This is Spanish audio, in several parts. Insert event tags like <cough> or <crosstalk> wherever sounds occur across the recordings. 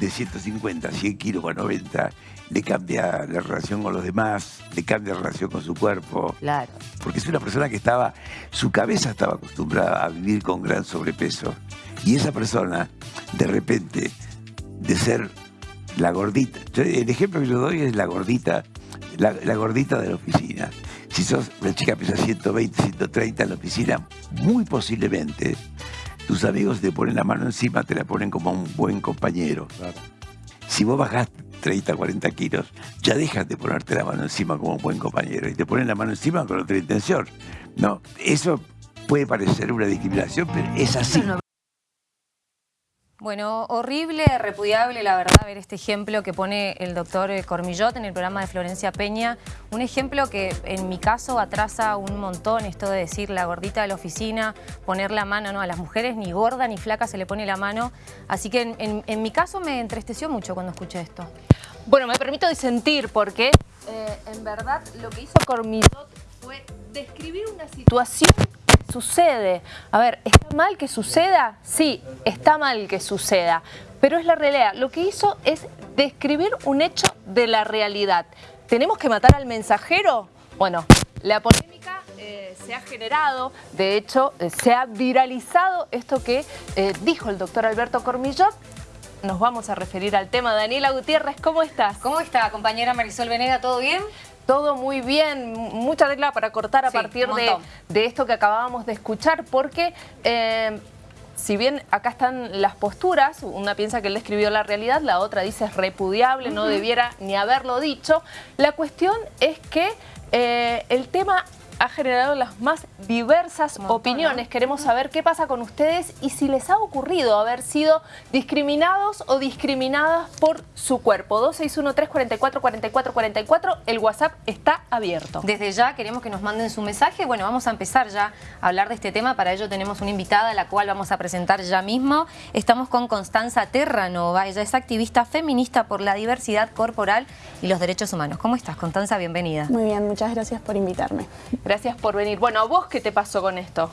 de 150 a 100 kilos o a 90, le cambia la relación con los demás, le cambia la relación con su cuerpo. Claro. Porque es una persona que estaba, su cabeza estaba acostumbrada a vivir con gran sobrepeso. Y esa persona, de repente, de ser la gordita, el ejemplo que yo doy es la gordita, la, la gordita de la oficina. Si sos una chica que pesa 120, 130 en la oficina, muy posiblemente tus amigos te ponen la mano encima, te la ponen como un buen compañero. Si vos bajás 30, 40 kilos, ya dejas de ponerte la mano encima como un buen compañero y te ponen la mano encima con otra intención. No, eso puede parecer una discriminación, pero es así. Bueno, horrible, repudiable, la verdad, ver este ejemplo que pone el doctor eh, Cormillot en el programa de Florencia Peña. Un ejemplo que en mi caso atrasa un montón esto de decir la gordita de la oficina, poner la mano, no, a las mujeres ni gorda ni flaca se le pone la mano. Así que en, mi caso me entristeció mucho cuando escuché esto. Bueno, me permito disentir porque eh, en verdad lo que hizo Cormillot fue describir una situación sucede. A ver, ¿está mal que suceda? Sí, está mal que suceda, pero es la realidad. Lo que hizo es describir un hecho de la realidad. ¿Tenemos que matar al mensajero? Bueno, la polémica eh, se ha generado, de hecho, eh, se ha viralizado esto que eh, dijo el doctor Alberto Cormillot, nos vamos a referir al tema. Daniela Gutiérrez, ¿cómo estás? ¿Cómo está, compañera Marisol Venega? ¿Todo bien? Todo muy bien, mucha tecla para cortar a partir de, esto que acabábamos de escuchar, porque eh, si bien acá están las posturas, una piensa que él escribió la realidad, la otra dice es repudiable, no debiera ni haberlo dicho, la cuestión es que eh, el tema ha generado las más diversas opiniones. Queremos saber qué pasa con ustedes y si les ha ocurrido haber sido discriminados o discriminadas por su cuerpo. 261-344-4444, el WhatsApp está abierto. Desde ya queremos que nos manden su mensaje. Bueno, vamos a empezar ya a hablar de este tema. Para ello tenemos una invitada, a la cual vamos a presentar ya mismo. Estamos con Constanza Terranova. Ella es activista feminista por la diversidad corporal y los derechos humanos. ¿Cómo estás, Constanza? Bienvenida. Muy bien, muchas gracias por invitarme. Gracias por venir. Bueno, ¿a vos qué te pasó con esto?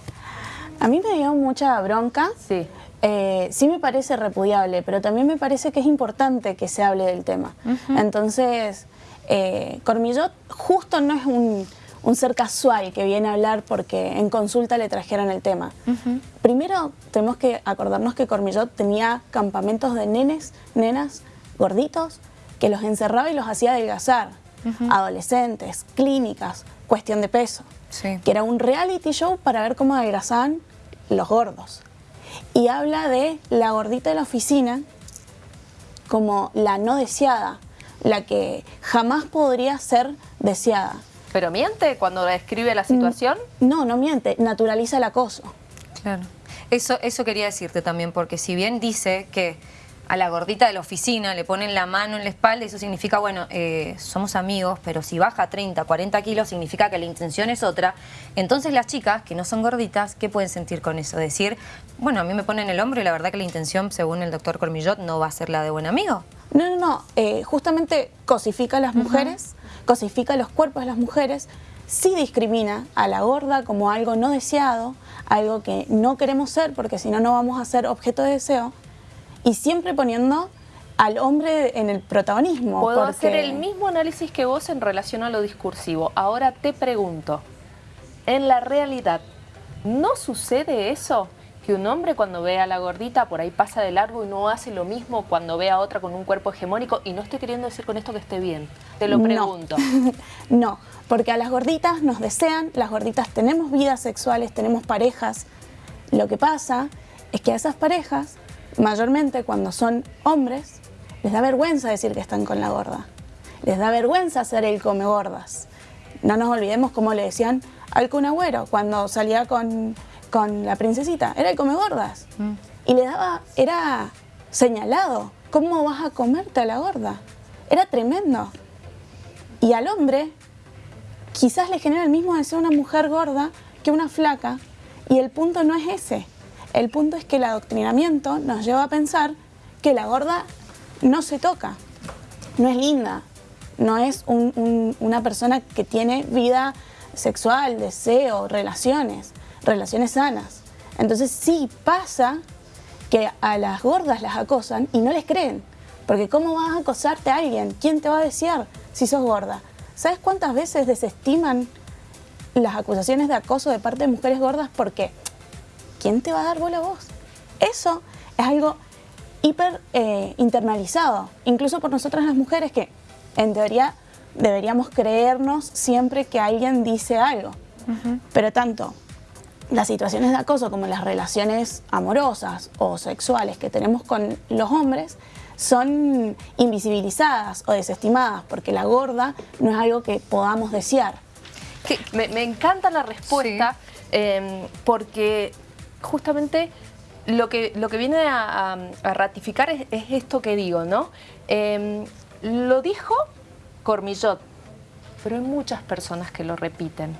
A mí me dio mucha bronca. Sí. Eh, sí me parece repudiable, pero también me parece que es importante que se hable del tema. Entonces, eh, Cormillot justo no es un, ser casual que viene a hablar porque en consulta le trajeron el tema. Primero, tenemos que acordarnos que Cormillot tenía campamentos de nenes, nenas, gorditos, que los encerraba y los hacía adelgazar. Adolescentes, clínicas, cuestión de peso. Que era un reality show para ver cómo adelgazaban los gordos. Y habla de la gordita de la oficina como la no deseada, la que jamás podría ser deseada. ¿Pero miente cuando describe la situación? No, no miente, naturaliza el acoso. Claro. Eso, eso quería decirte también, porque si bien dice que a la gordita de la oficina, le ponen la mano en la espalda, eso significa, bueno, eh, somos amigos, pero si baja 30, 40 kilos, significa que la intención es otra. Entonces las chicas, que no son gorditas, ¿qué pueden sentir con eso? Decir, bueno, a mí me ponen el hombro y la verdad que la intención, según el doctor Cormillot, no va a ser la de buen amigo. No, no, no, eh, justamente cosifica a las mujeres, cosifica los cuerpos de las mujeres, sí discrimina a la gorda como algo no deseado, algo que no queremos ser, porque si no, no vamos a ser objeto de deseo, y siempre poniendo al hombre en el protagonismo. Puedo hacer el mismo análisis que vos en relación a lo discursivo. Ahora te pregunto, en la realidad, ¿no sucede eso? Que un hombre cuando ve a la gordita por ahí pasa de largo y no hace lo mismo cuando ve a otra con un cuerpo hegemónico. Y no estoy queriendo decir con esto que esté bien, te lo pregunto. <laughs> no, porque a las gorditas nos desean, las gorditas tenemos vidas sexuales, tenemos parejas. Lo que pasa es que a esas parejas mayormente cuando son hombres, les da vergüenza decir que están con la gorda. Les da vergüenza ser el come gordas. No nos olvidemos cómo le decían al cunagüero cuando salía con, la princesita. Era el come gordas. Mm. Y le daba, era señalado. ¿Cómo vas a comerte a la gorda? Era tremendo. Y al hombre quizás le genera el mismo deseo una mujer gorda que una flaca. Y el punto no es ese. El punto es que el adoctrinamiento nos lleva a pensar que la gorda no se toca, no es linda, no es una persona que tiene vida sexual, deseo, relaciones, relaciones sanas. Entonces sí pasa que a las gordas las acosan y no les creen, Porque ¿cómo vas a acosarte a alguien? ¿Quién te va a desear si sos gorda? ¿Sabes cuántas veces desestiman las acusaciones de acoso de parte de mujeres gordas? Porque ¿quién te va a dar bola a vos? Eso es algo hiper eh, internalizado, incluso por nosotras las mujeres que en teoría deberíamos creernos siempre que alguien dice algo. Pero tanto las situaciones de acoso como las relaciones amorosas o sexuales que tenemos con los hombres son invisibilizadas o desestimadas porque la gorda no es algo que podamos desear. me, encanta la respuesta em, porque justamente lo que, lo que viene a, ratificar es, esto que digo, ¿no? Em, lo dijo Cormillot, pero hay muchas personas que lo repiten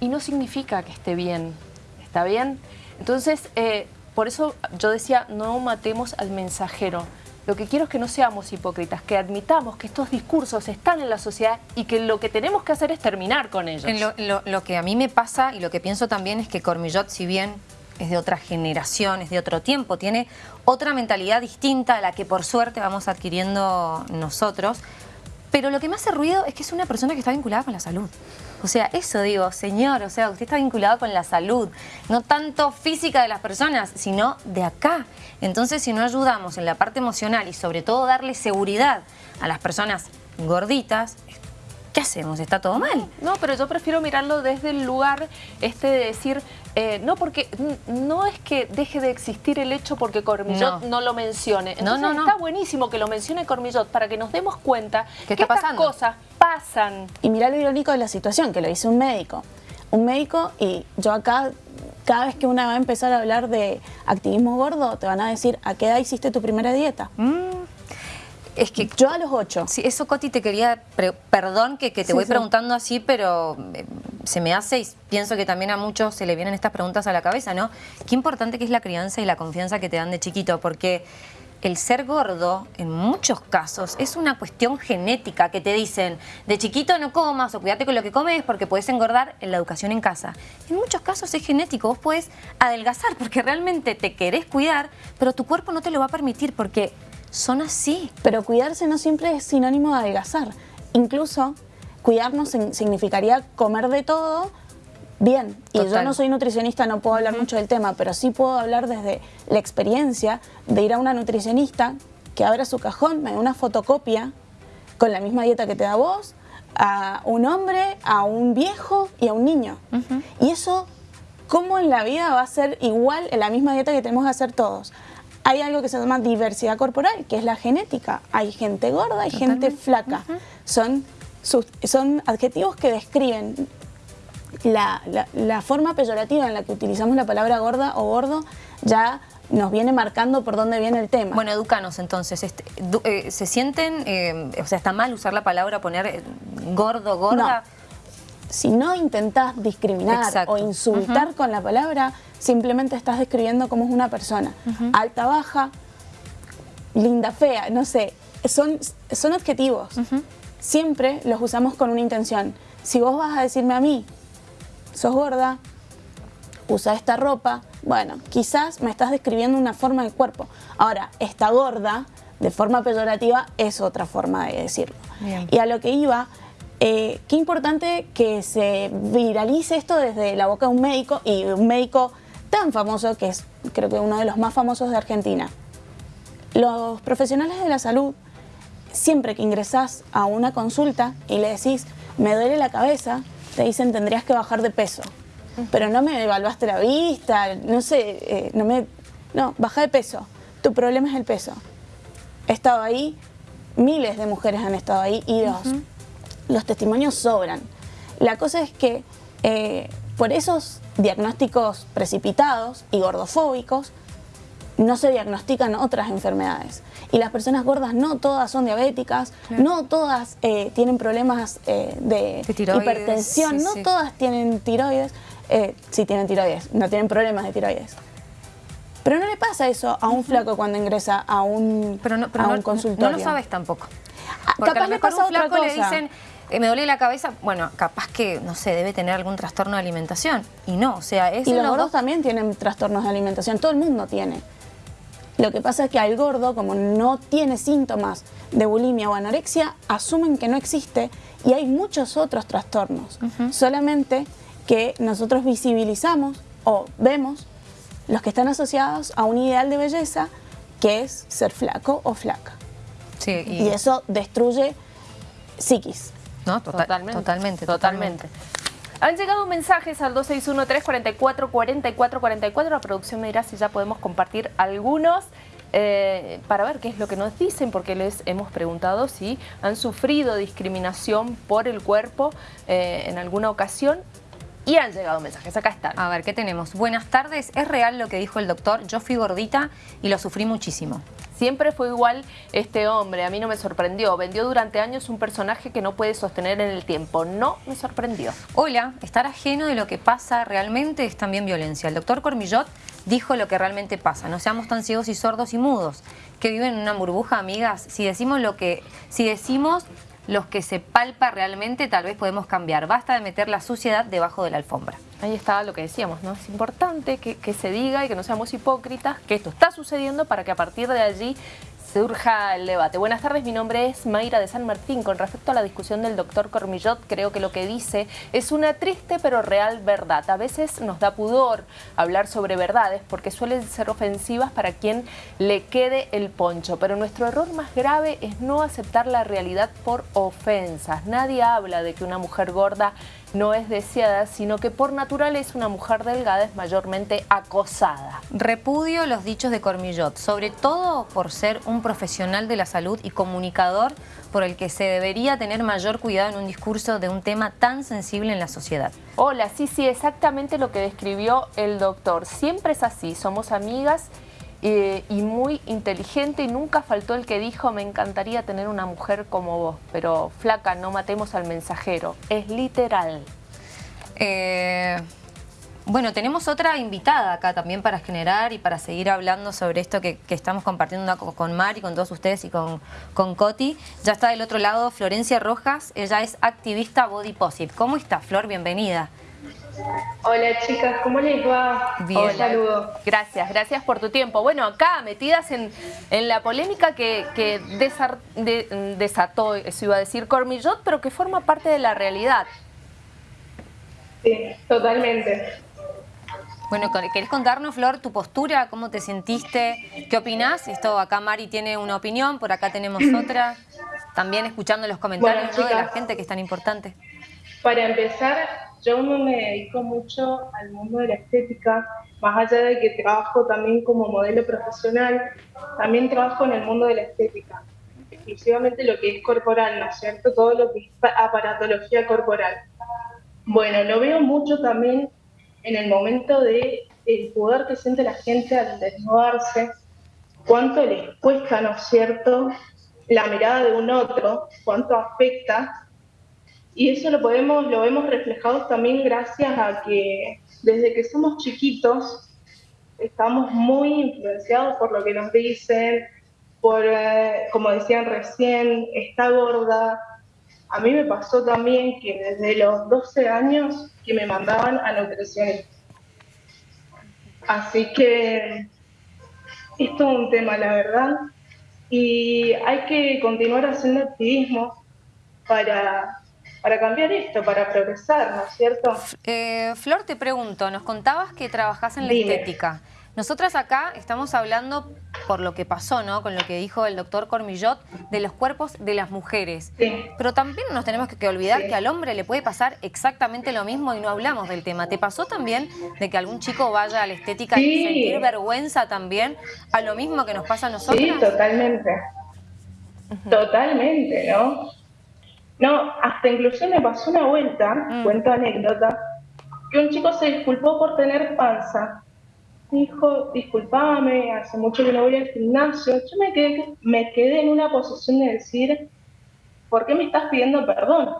y no significa que esté bien, ¿está bien? Entonces, eh, por eso yo decía, no matemos al mensajero. Lo que quiero es que no seamos hipócritas, que admitamos que estos discursos están en la sociedad y que lo que tenemos que hacer es terminar con ellos. Lo, que a mí me pasa y lo que pienso también es que Cormillot, si bien es de otra generación, es de otro tiempo, tiene otra mentalidad distinta a la que por suerte vamos adquiriendo nosotros, pero lo que me hace ruido es que es una persona que está vinculada con la salud. O sea, eso digo, señor, o sea, usted está vinculado con la salud, no tanto física de las personas, sino de acá. Entonces, si no ayudamos en la parte emocional y sobre todo darle seguridad a las personas gorditas, ¿qué hacemos? ¿Está todo mal? No, pero yo prefiero mirarlo desde el lugar este de decir, eh, no porque no es que deje de existir el hecho porque Cormillot no, lo mencione. Entonces no, no, está buenísimo que lo mencione Cormillot para que nos demos cuenta que estas cosas pasan. Y mirá lo irónico de la situación, que lo dice un médico. Un médico y yo acá cada vez que una va a empezar a hablar de activismo gordo, te van a decir, ¿a qué edad hiciste tu primera dieta? Mm. Es que yo a los ocho. Sí, eso Coti te quería, perdón que, te voy preguntando así, pero eh, se me hace y pienso que también a muchos se le vienen estas preguntas a la cabeza, ¿no? Qué importante que es la crianza y la confianza que te dan de chiquito, porque el ser gordo, en muchos casos, es una cuestión genética que te dicen, de chiquito no comas o cuídate con lo que comes porque puedes engordar en la educación en casa. En muchos casos es genético, vos puedes adelgazar <laughs> porque realmente te querés cuidar, pero tu cuerpo no te lo va a permitir porque son así. Pero cuidarse no siempre es sinónimo de adelgazar. Incluso cuidarnos significaría comer de todo bien. Y yo no soy nutricionista, no puedo hablar mucho del tema, pero sí puedo hablar desde la experiencia de ir a una nutricionista que abra su cajón, me dé una fotocopia con la misma dieta que te da vos, a un hombre, a un viejo y a un niño. Y eso, ¿cómo en la vida va a ser igual en la misma dieta que tenemos que hacer todos? hay algo que se llama diversidad corporal, que es la genética. Hay gente gorda, hay gente flaca. son, son adjetivos que describen la, forma peyorativa en la que utilizamos la palabra gorda o gordo, ya nos viene marcando por dónde viene el tema. Bueno, educanos entonces. Este, eh, ¿Se sienten, eh, o sea, está mal usar la palabra, poner eh, gordo, gorda? Si no intentás discriminar o insultar con la palabra, simplemente estás describiendo cómo es una persona. Alta, baja, linda, fea, no sé. Son, son adjetivos. Siempre los usamos con una intención. Si vos vas a decirme a mí, sos gorda, usa esta ropa, bueno, quizás me estás describiendo una forma del cuerpo. Ahora, esta gorda, de forma peyorativa, es otra forma de decirlo. Y a lo que iba eh, qué importante que se viralice esto desde la boca de un médico y un médico tan famoso que es creo que uno de los más famosos de Argentina. Los profesionales de la salud, siempre que ingresás a una consulta y le decís, me duele la cabeza, te dicen tendrías que bajar de peso. Pero no me evaluaste la vista, no sé, eh, no me... No, baja de peso. Tu problema es el peso. He estado ahí, miles de mujeres han estado ahí y los, los testimonios sobran. La cosa es que eh, por esos diagnósticos precipitados y gordofóbicos, no se diagnostican otras enfermedades. Y las personas gordas no todas son diabéticas, no todas eh, tienen problemas eh, de, hipertensión, no todas tienen tiroides, eh, sí tienen tiroides, no tienen problemas de tiroides. Pero no le pasa eso a un flaco cuando ingresa a un, a un consultorio. No lo sabes tampoco. Ah, Porque capaz a lo mejor un flaco le dicen eh, me duele la cabeza, bueno, capaz que, no sé, debe tener algún trastorno de alimentación. Y no, o sea, es... Y los gordos también tienen trastornos de alimentación, todo el mundo tiene. Lo que pasa es que al gordo, como no tiene síntomas de bulimia o anorexia, asumen que no existe y hay muchos otros trastornos. Solamente que nosotros visibilizamos o vemos los que están asociados a un ideal de belleza que es ser flaco o flaca. y... eso destruye psiquis. No, totalmente, totalmente, totalmente. Han llegado mensajes al 261-344-4444. La producción me dirá si ya podemos compartir algunos. Eh, para ver qué es lo que nos dicen, porque les hemos preguntado si han sufrido discriminación por el cuerpo eh, en alguna ocasión y han llegado mensajes, acá están. A ver, ¿qué tenemos? Buenas tardes, es real lo que dijo el doctor, yo fui gordita y lo sufrí muchísimo. Siempre fue igual este hombre, a mí no me sorprendió. Vendió durante años un personaje que no puede sostener en el tiempo. No me sorprendió. Hola, estar ajeno de lo que pasa realmente es también violencia. El doctor Cormillot dijo lo que realmente pasa. No seamos tan ciegos y sordos y mudos, que viven en una burbuja, amigas. Si decimos lo que, si decimos los que se palpa realmente, tal vez podemos cambiar. Basta de meter la suciedad debajo de la alfombra. Ahí está lo que decíamos, ¿no? Es importante que, que se diga y que no seamos hipócritas, que esto está sucediendo para que a partir de allí surja el debate. Buenas tardes, mi nombre es Mayra de San Martín. Con respecto a la discusión del doctor Cormillot, creo que lo que dice es una triste pero real verdad. A veces nos da pudor hablar sobre verdades porque suelen ser ofensivas para quien le quede el poncho. Pero nuestro error más grave es no aceptar la realidad por ofensas. Nadie habla de que una mujer gorda no es deseada, sino que por naturaleza una mujer delgada es mayormente acosada. Repudio los dichos de Cormillot, sobre todo por ser un profesional de la salud y comunicador por el que se debería tener mayor cuidado en un discurso de un tema tan sensible en la sociedad. Hola, sí, sí, exactamente lo que describió el doctor. Siempre es así, somos amigas eh, y muy inteligente y nunca faltó el que dijo me encantaría tener una mujer como vos, pero flaca, no matemos al mensajero. Es literal. Eh, bueno, tenemos otra invitada acá también para generar y para seguir hablando sobre esto que, estamos compartiendo con Mari, con todos ustedes y con, con Coti. Ya está del otro lado Florencia Rojas, ella es activista Body Positive. ¿Cómo está, Flor? Bienvenida. Hola chicas, ¿cómo les va? Bien. saludo. Gracias, gracias por tu tiempo. Bueno, acá metidas en, la polémica que, desató, eso iba a decir Cormillot, pero que forma parte de la realidad. Sí, totalmente. Bueno, ¿querés contarnos, Flor, tu postura? ¿Cómo te sentiste? ¿Qué opinás? Esto acá Mari tiene una opinión, por acá tenemos <clears throat> otra. También escuchando los comentarios de la gente que es tan importante. Para empezar, yo no me dedico mucho al mundo de la estética, más allá de que trabajo también como modelo profesional, también trabajo en el mundo de la estética, exclusivamente lo que es corporal, ¿no es cierto? Todo lo que es aparatología corporal. Bueno, lo veo mucho también en el momento de el poder que siente la gente al desnudarse, cuánto les cuesta, ¿no es cierto?, la mirada de un otro, cuánto afecta y eso lo podemos, lo vemos reflejado también gracias a que desde que somos chiquitos estamos muy influenciados por lo que nos dicen, por, eh, como decían recién, está gorda. A mí me pasó también que desde los 12 años que me mandaban a nutricionista. Así que es todo un tema, la verdad. Y hay que continuar haciendo activismo para para cambiar esto, para progresar, ¿no es cierto? Eh, Flor, te pregunto, nos contabas que trabajás en la estética. Nosotras acá estamos hablando por lo que pasó, ¿no? Con lo que dijo el doctor Cormillot, de los cuerpos de las mujeres. Sí. Pero también nos tenemos que, olvidar que al hombre le puede pasar exactamente lo mismo y no hablamos del tema. ¿Te pasó también de que algún chico vaya a la estética y sentir vergüenza también a lo mismo que nos pasa a nosotros? Sí, totalmente. Totalmente, ¿no? No, hasta incluso me pasó una vuelta, mm. cuento anécdota, que un chico se disculpó por tener panza. Dijo, disculpame, hace mucho que no voy al gimnasio. Yo me quedé, me quedé en una posición de decir, ¿por qué me estás pidiendo perdón?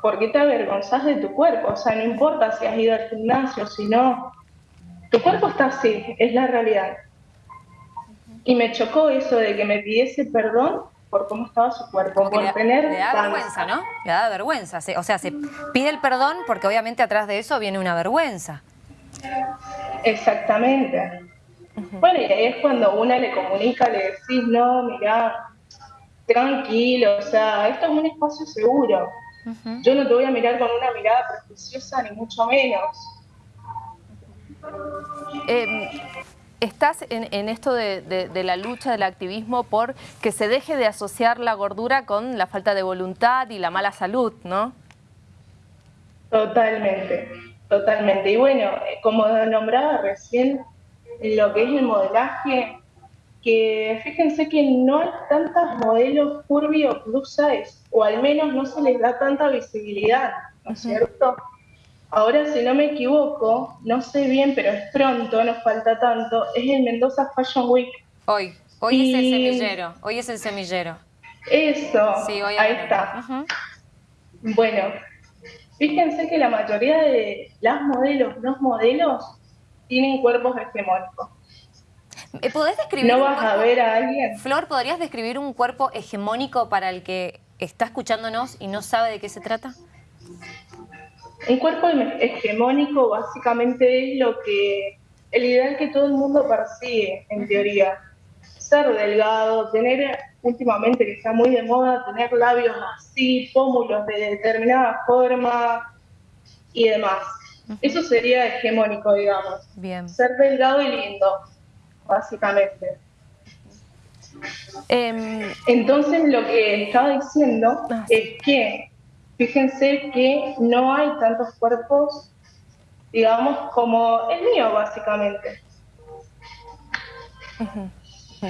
¿Por qué te avergonzás de tu cuerpo? O sea, no importa si has ido al gimnasio, si no. Tu cuerpo está así, es la realidad. Y me chocó eso de que me pidiese perdón por cómo estaba su cuerpo, por le, tener Le da vergüenza, ¿no? Le da vergüenza. o sea, se pide el perdón porque obviamente atrás de eso viene una vergüenza. Exactamente. Bueno, y ahí es cuando una le comunica, le decís, no, mira, tranquilo, o sea, esto es un espacio seguro. Yo no te voy a mirar con una mirada prejuiciosa, ni mucho menos. Em, estás en, esto de, la lucha, del activismo, por que se deje de asociar la gordura con la falta de voluntad y la mala salud, ¿no? Totalmente, totalmente. Y bueno, como nombraba recién, lo que es el modelaje, que fíjense que no hay tantos modelos curvy o plus size, o al menos no se les da tanta visibilidad, ¿no es cierto? Ahora, si no me equivoco, no sé bien, pero es pronto, no falta tanto, es el Mendoza Fashion Week. Hoy, hoy es el semillero, hoy es el semillero. Eso, sí, hoy ahí está. Bueno, fíjense que la mayoría de las modelos, los modelos, tienen cuerpos hegemónicos. ¿Podés describir? ¿No vas a ver a alguien? Flor, ¿podrías describir un cuerpo hegemónico para el que está escuchándonos y no sabe de qué se trata? Un cuerpo hegemónico básicamente es lo que el ideal que todo el mundo persigue, en teoría. Ser delgado, tener últimamente que está muy de moda, tener labios así, pómulos de determinada forma y demás. Eso sería hegemónico, digamos. Bien. Ser delgado y lindo, básicamente. Em, Entonces lo que estaba diciendo ah, es que fíjense que no hay tantos cuerpos, digamos, como el mío, básicamente.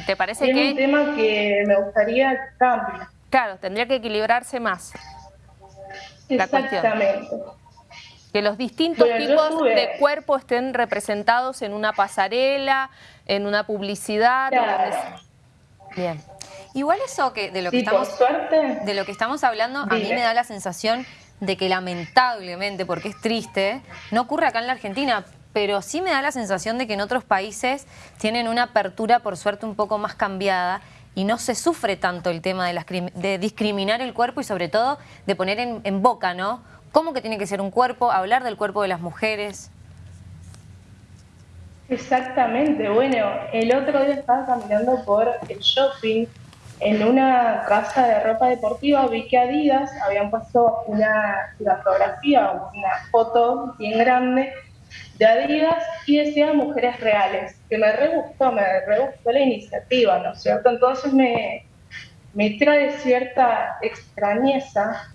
¿Te parece es que...? Es un tema que me gustaría cambiar. Claro, tendría que equilibrarse más. Exactamente. Que los distintos tipos de cuerpo estén representados en una pasarela, en una publicidad. Bien. Igual eso que de lo que estamos de lo que estamos hablando, a mí me da la sensación de que lamentablemente, porque es triste, no ocurre acá en la Argentina, pero sí me da la sensación de que en otros países tienen una apertura por suerte un poco más cambiada y no se sufre tanto el tema de, de discriminar el cuerpo y sobre todo de poner en, en boca, ¿no? ¿Cómo que tiene que ser un cuerpo? Hablar del cuerpo de las mujeres. Exactamente, bueno, el otro día estaba caminando por el shopping en una casa de ropa deportiva vi que Adidas habían puesto una fotografía, una foto bien grande de Adidas y decía mujeres reales, que me re gustó, me re gustó la iniciativa, ¿no es cierto? Entonces me, me trae cierta extrañeza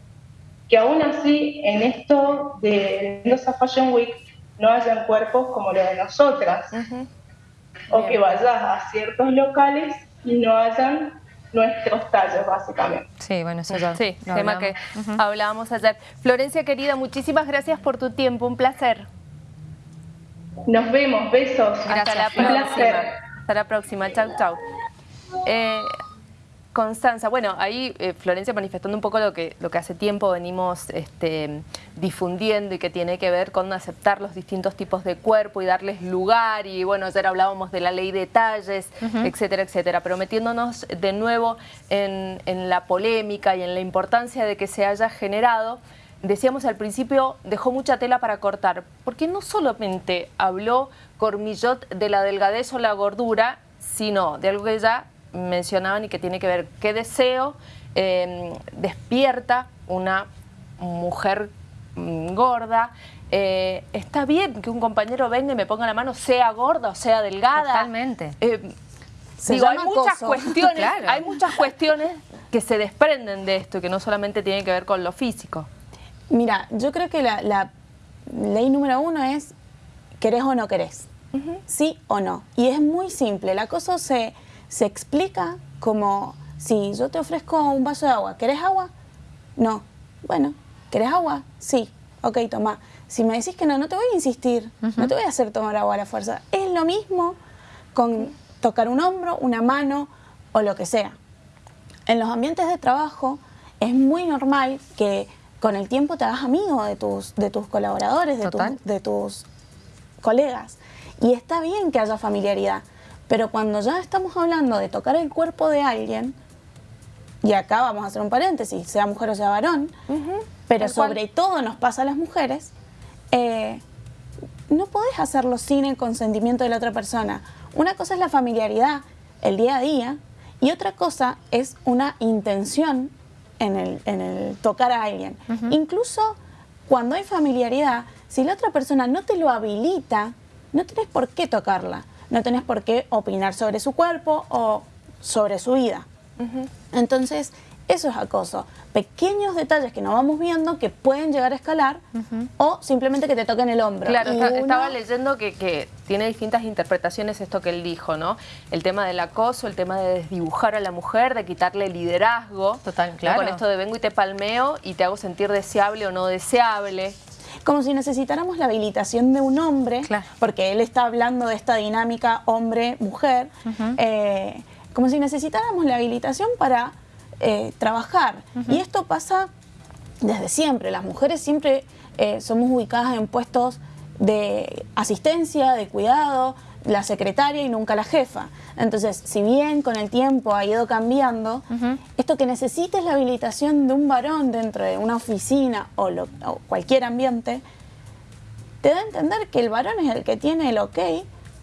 que aún así en esto de Mendoza Fashion Week no hayan cuerpos como los de nosotras, o que vayas a ciertos locales y no hayan nuestros tallos, básicamente. Sí, bueno, eso ya Sí, tema que hablábamos ayer. Florencia, querida, muchísimas gracias por tu tiempo, un placer. Nos vemos, besos. Hasta la próxima. Hasta la próxima, chau, chau. Eh, Constanza, bueno, ahí eh, Florencia manifestando un poco lo que, lo que hace tiempo venimos este, difundiendo y que tiene que ver con aceptar los distintos tipos de cuerpo y darles lugar y bueno, ayer hablábamos de la ley de talles, etcétera, etcétera, pero metiéndonos de nuevo en, en la polémica y en la importancia de que se haya generado, decíamos al principio, dejó mucha tela para cortar, porque no solamente habló Cormillot de la delgadez o la gordura, sino de algo que ya mencionaban y que tiene que ver qué deseo em, despierta una mujer mm, gorda. Eh, está bien que un compañero venga y me ponga la mano, sea gorda o sea delgada. Totalmente. Eh, digo, hay muchas, cuestiones, <laughs> hay muchas cuestiones que se desprenden de esto y que no solamente tienen que ver con lo físico. Mira, yo creo que la, ley número uno es querés o no querés. Sí o no. Y es muy simple. La cosa se se explica como si yo te ofrezco un vaso de agua, ¿querés agua? No. Bueno, ¿querés agua? Sí. Ok, toma. Si me decís que no, no te voy a insistir, no te voy a hacer tomar agua a la fuerza. Es lo mismo con tocar un hombro, una mano o lo que sea. En los ambientes de trabajo es muy normal que con el tiempo te hagas amigo de tus, de tus colaboradores, de, de tus colegas. Y está bien que haya familiaridad. Pero cuando ya estamos hablando de tocar el cuerpo de alguien, y acá vamos a hacer un paréntesis, sea mujer o sea varón, pero sobre todo nos pasa a las mujeres, eh, no podés hacerlo sin el consentimiento de la otra persona. una cosa es la familiaridad, el día a día, y otra cosa es una intención en el, en el tocar a alguien. Incluso cuando hay familiaridad, si la otra persona no te lo habilita, no tenés por qué tocarla, no tenés por qué opinar sobre su cuerpo o sobre su vida. Entonces, eso es acoso. Pequeños detalles que no vamos viendo que pueden llegar a escalar o simplemente que te toquen el hombro. Claro, estaba leyendo que, tiene distintas interpretaciones esto que él dijo, ¿no? El tema del acoso, el tema de desdibujar a la mujer, de quitarle liderazgo. Total, claro. Con esto de vengo y te palmeo y te hago sentir deseable o no deseable. Como si necesitáramos la habilitación de un hombre, porque él está hablando de esta dinámica hombre-mujer, eh, como si necesitáramos la habilitación para eh, trabajar. Y esto pasa desde siempre. Las mujeres siempre eh, somos ubicadas en puestos de asistencia, de cuidado, la secretaria y nunca la jefa. Entonces, si bien con el tiempo ha ido cambiando, esto que necesites la habilitación de un varón dentro de una oficina o, o, cualquier ambiente, te da a entender que el varón es el que tiene el ok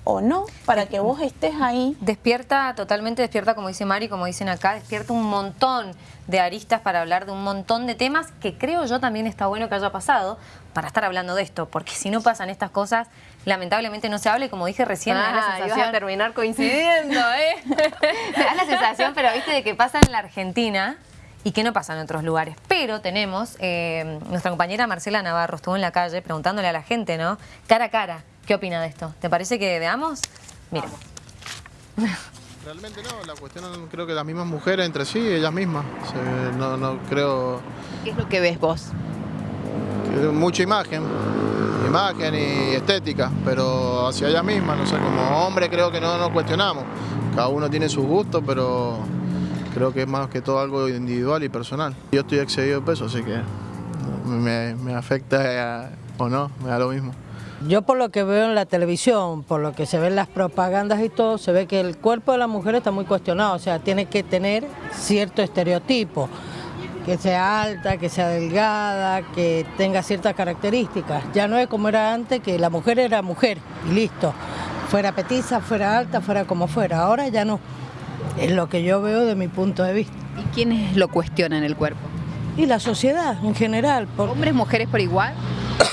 o no para que vos estés ahí. Despierta, totalmente despierta, como dice Mari, como dicen acá, despierta un montón de aristas para hablar de un montón de temas que creo yo también está bueno que haya pasado para estar hablando de esto, porque si no pasan estas cosas, lamentablemente no se habla y como dije recién, me da la ah, sensación... a terminar <laughs> coincidiendo, ¿eh? me da la sensación, pero viste, de que pasa en la Argentina y que no pasa en otros lugares. Pero tenemos, eh, nuestra compañera Marcela Navarro estuvo en la calle preguntándole a la gente, ¿no? Cara a cara, ¿Qué opina de esto? ¿Te parece que veamos? Mira. Realmente no, la cuestión creo que las mismas mujeres entre sí, ellas mismas. no, no creo... ¿Qué es lo que ves vos? mucha imagen, imagen y estética, pero hacia ellas mismas, no sé, como hombre creo que no nos cuestionamos. Cada uno tiene sus gustos, pero creo que es más que todo algo individual y personal. Yo estoy excedido de peso, así que me, afecta o no, me da lo mismo. Yo por lo que veo en la televisión, por lo que se ven las propagandas y todo, se ve que el cuerpo de la mujer está muy cuestionado, o sea, tiene que tener cierto estereotipo, que sea alta, que sea delgada, que tenga ciertas características. Ya no es como era antes, que la mujer era mujer y listo, fuera petiza, fuera alta, fuera como fuera, ahora ya no. Es lo que yo veo de mi punto de vista. ¿Y quiénes lo cuestionan el cuerpo? Y la sociedad en general. ¿Hombres, mujeres por igual?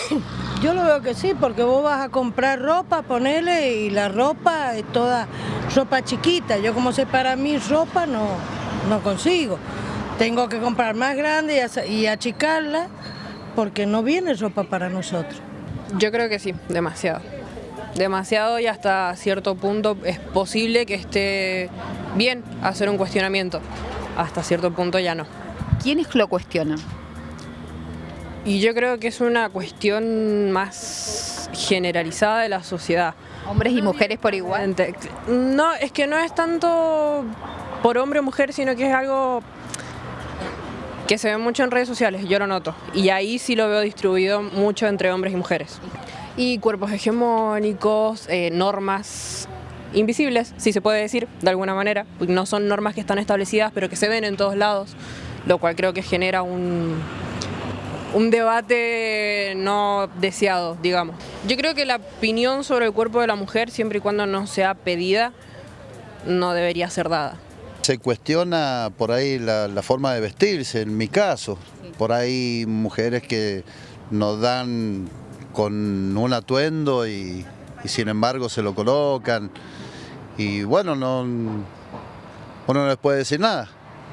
<coughs> Yo lo veo que sí, porque vos vas a comprar ropa, ponele, y la ropa es toda ropa chiquita. Yo como sé para mí ropa no, no consigo. Tengo que comprar más grande y, achicarla porque no viene ropa para nosotros. Yo creo que sí, demasiado. Demasiado y hasta cierto punto es posible que esté bien hacer un cuestionamiento. Hasta cierto punto ya no. ¿Quiénes lo cuestionan? Y yo creo que es una cuestión más generalizada de la sociedad. ¿Hombres y mujeres por igual? No, es que no es tanto por hombre o mujer, sino que es algo que se ve mucho en redes sociales, yo lo noto. Y ahí sí lo veo distribuido mucho entre hombres y mujeres. Y cuerpos hegemónicos, eh, normas invisibles, si se puede decir, de alguna manera. No son normas que están establecidas, pero que se ven en todos lados, lo cual creo que genera un, un debate no deseado, digamos. Yo creo que la opinión sobre el cuerpo de la mujer, siempre y cuando no sea pedida, no debería ser dada. Se cuestiona por ahí la, forma de vestirse, en mi caso. Por ahí mujeres que nos dan con un atuendo y, y sin embargo se lo colocan. Y bueno, no, uno no les puede decir nada.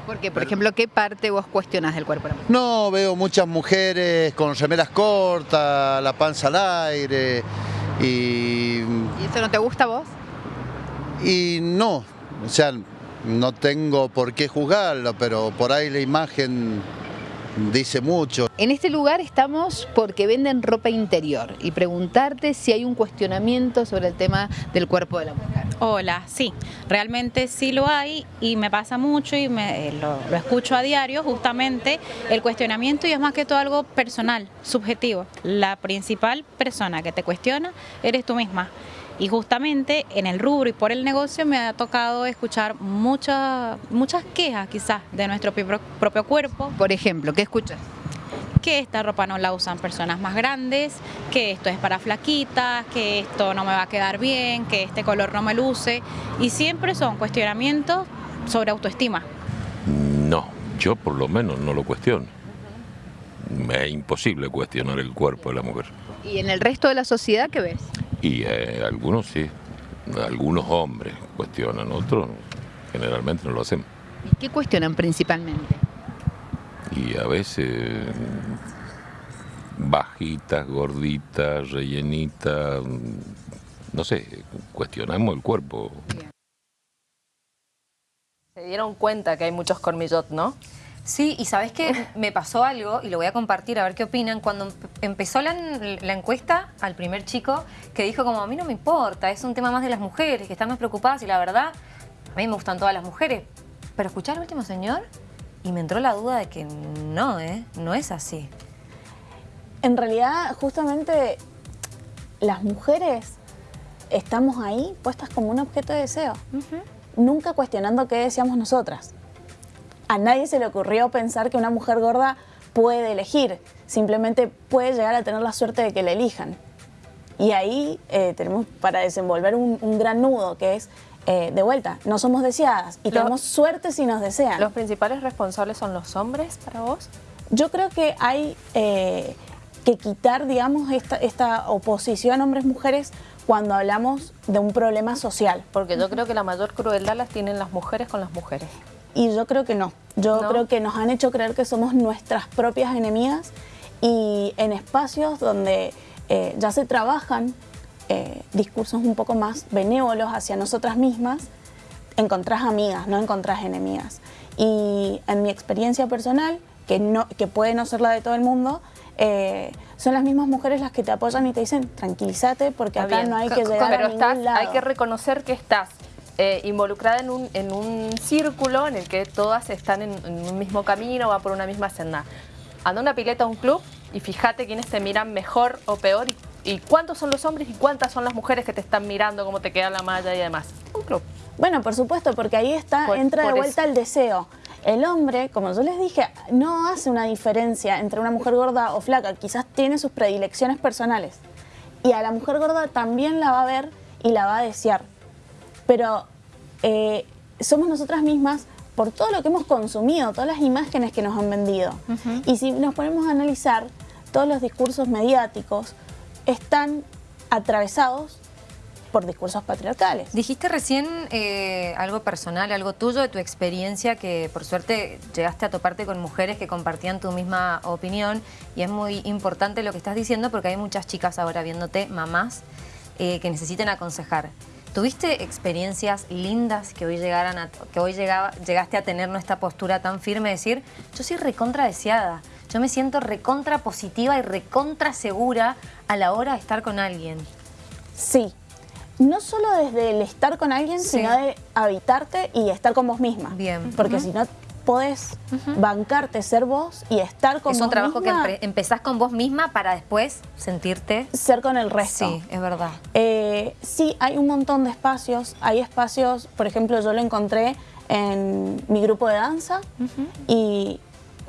Porque, por ejemplo, ¿qué parte vos cuestionas del cuerpo? No, veo muchas mujeres con remeras cortas, la panza al aire y... ¿Y eso no te gusta a vos? Y no, o sea, no tengo por qué juzgarlo, pero por ahí la imagen dice mucho. En este lugar estamos porque venden ropa interior y preguntarte si hay un cuestionamiento sobre el tema del cuerpo de la mujer. Hola, sí, realmente sí lo hay y me pasa mucho y me, eh, lo, lo, escucho a diario justamente el cuestionamiento y es más que todo algo personal, subjetivo. La principal persona que te cuestiona eres tú misma. Y justamente en el rubro y por el negocio me ha tocado escuchar muchas muchas quejas quizás de nuestro propio cuerpo. Por ejemplo, ¿qué escuchas? que esta ropa no la usan personas más grandes, que esto es para flaquitas, que esto no me va a quedar bien, que este color no me luce. Y siempre son cuestionamientos sobre autoestima. No, yo por lo menos no lo cuestiono. Me es imposible cuestionar el cuerpo de la mujer. ¿Y en el resto de la sociedad qué ves? Y eh, algunos sí, algunos hombres cuestionan, otros generalmente no lo hacemos. ¿Y qué cuestionan principalmente? Y a veces bajitas, gorditas, rellenitas, no sé, cuestionamos el cuerpo. Se dieron cuenta que hay muchos cormillot, ¿no? Sí, y sabes que <laughs> me pasó algo, y lo voy a compartir a ver qué opinan, cuando empe- empezó la, la encuesta al primer chico que dijo como, a mí no me importa, es un tema más de las mujeres, que están más preocupadas, y la verdad, a mí me gustan todas las mujeres. Pero escuché al último señor y me entró la duda de que no, ¿eh? No es así. En realidad, justamente, las mujeres estamos ahí puestas como un objeto de deseo. Nunca cuestionando qué deseamos nosotras. A nadie se le ocurrió pensar que una mujer gorda puede elegir. Simplemente puede llegar a tener la suerte de que la elijan. Y ahí eh, tenemos para desenvolver un, un gran nudo, que es, eh, de vuelta, no somos deseadas y Lo- tenemos suerte si nos desean. ¿Los principales responsables son los hombres para vos? Yo creo que hay eh, que quitar, digamos, esta, esta oposición hombres-mujeres cuando hablamos de un problema social. Porque yo creo que la mayor crueldad las tienen las mujeres con las mujeres. Y yo creo que no. Yo ¿No? creo que nos han hecho creer que somos nuestras propias enemigas y en espacios donde eh, ya se trabajan eh, discursos un poco más benévolos hacia nosotras mismas, encontrás amigas, no encontrás enemigas. Y en mi experiencia personal, que, no, que puede no ser la de todo el mundo, eh, son las mismas mujeres las que te apoyan y te dicen tranquilízate porque acá no hay que llegar Pero a estás, ningún lado. hay que reconocer que estás eh, involucrada en un, en un círculo en el que todas están en, en un mismo camino, va por una misma senda. Anda a una pileta a un club y fíjate quiénes te miran mejor o peor y, y cuántos son los hombres y cuántas son las mujeres que te están mirando, cómo te queda la malla y demás. Un club. Bueno, por supuesto, porque ahí está, Por- entra de vuelta eso. el deseo. El hombre, como yo les dije, no hace una diferencia entre una mujer gorda o flaca, quizás tiene sus predilecciones personales. Y a la mujer gorda también la va a ver y la va a desear. Pero eh, somos nosotras mismas por todo lo que hemos consumido, todas las imágenes que nos han vendido. Y si nos ponemos a analizar, todos los discursos mediáticos están atravesados por discursos patriarcales. Dijiste recién eh, algo personal, algo tuyo de tu experiencia, que por suerte llegaste a toparte con mujeres que compartían tu misma opinión y es muy importante lo que estás diciendo porque hay muchas chicas ahora viéndote, mamás, eh, que necesiten aconsejar. ¿Tuviste experiencias lindas que hoy, llegaran a, que hoy llegaba, llegaste a tener esta postura tan firme de decir, yo soy recontra deseada, yo me siento recontra positiva y recontra segura a la hora de estar con alguien? Sí. No solo desde el estar con alguien, Sí. sino de habitarte y estar con vos misma. Bien. Porque si no podés bancarte, ser vos y estar con es vos un trabajo misma, que empe- empezás con vos misma para después sentirte... ser con el resto. Sí, es verdad. Eh, sí, hay un montón de espacios. Hay espacios, por ejemplo, yo lo encontré en mi grupo de danza y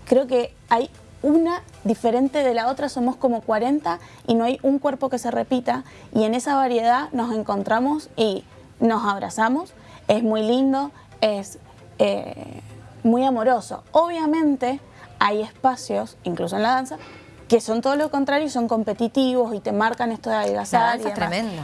creo que hay una diferente de la otra, somos como 40 y no hay un cuerpo que se repita y en esa variedad nos encontramos y nos abrazamos. Es muy lindo, es eh, muy amoroso. Obviamente hay espacios, incluso en la danza, que son todo lo contrario y son competitivos y te marcan esto de La adelgazar. y danza es demás. tremenda.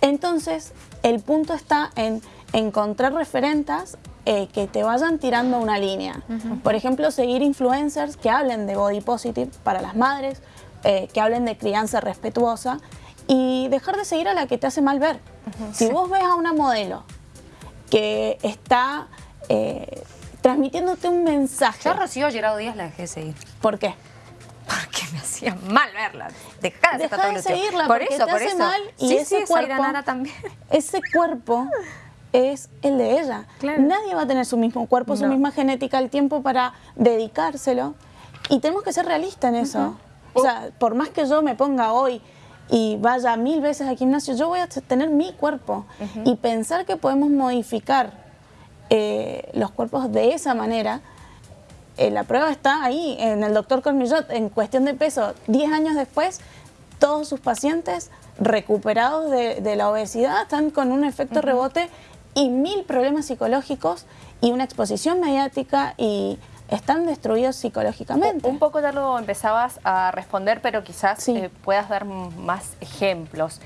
Entonces, el punto está en encontrar referentes eh, que te vayan tirando una línea. Por ejemplo, seguir influencers que hablen de body positive para las madres, eh, que hablen de crianza respetuosa y dejar de seguir a la que te hace mal ver. Si vos ves a una modelo que está eh, transmitiéndote un mensaje, Yo Rocío Gerardo Díaz la dejé de seguir. ¿por qué? Porque me hacía mal verla. Dejá de, Dejá seguirla Por porque eso, te por hace eso. mal y sí, ese sí, cuerpo- también. <laughs> ese cuerpo es el de ella. Claro. Nadie va a tener su mismo cuerpo, su misma genética, el tiempo para dedicárselo. Y tenemos que ser realistas en eso. O sea, por más que yo me ponga hoy y vaya mil veces al gimnasio, yo voy a tener mi cuerpo. Y pensar que podemos modificar eh, los cuerpos de esa manera eh, la prueba está ahí, en el doctor Cormillot, en cuestión de peso, 10 años después, todos sus pacientes recuperados de, de la obesidad están con un efecto rebote y mil problemas psicológicos y una exposición mediática y están destruidos psicológicamente. Un poco ya lo empezabas a responder, pero quizás eh, puedas dar más ejemplos.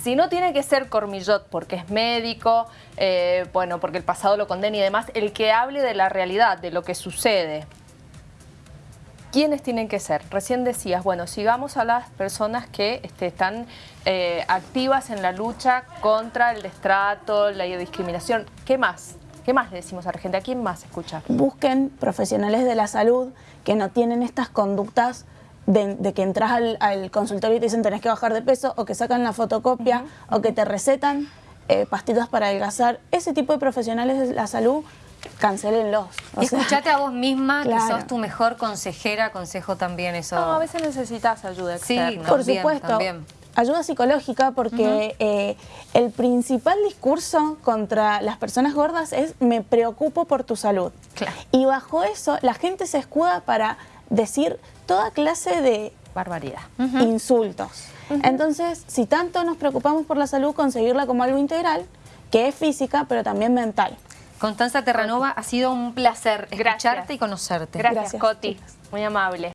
Si no tiene que ser Cormillot porque es médico, eh, bueno, porque el pasado lo condena y demás, el que hable de la realidad, de lo que sucede, ¿quiénes tienen que ser? Recién decías, bueno, sigamos a las personas que este, están eh, activas en la lucha contra el destrato, la discriminación. ¿Qué más? ¿Qué más le decimos a la gente? ¿A quién más escucha? Busquen profesionales de la salud que no tienen estas conductas de, que entras al, consultorio y te dicen tenés que bajar de peso o que sacan la fotocopia o que te recetan eh, pastillas para adelgazar. Ese tipo de profesionales de la salud cancelenlos. Escuchate a vos misma que sos tu mejor consejera, consejo también eso. No, a veces necesitas ayuda externa. Sí, por supuesto. Ayuda psicológica porque eh, el principal discurso contra las personas gordas es me preocupo por tu salud. Y bajo eso la gente se escuda para decir toda clase de barbaridad, insultos. Entonces, si tanto nos preocupamos por la salud, conseguirla como algo integral, que es física, pero también mental. Constanza Terranova, ha sido un placer escucharte y conocerte. Gracias, Coti. Muy amable.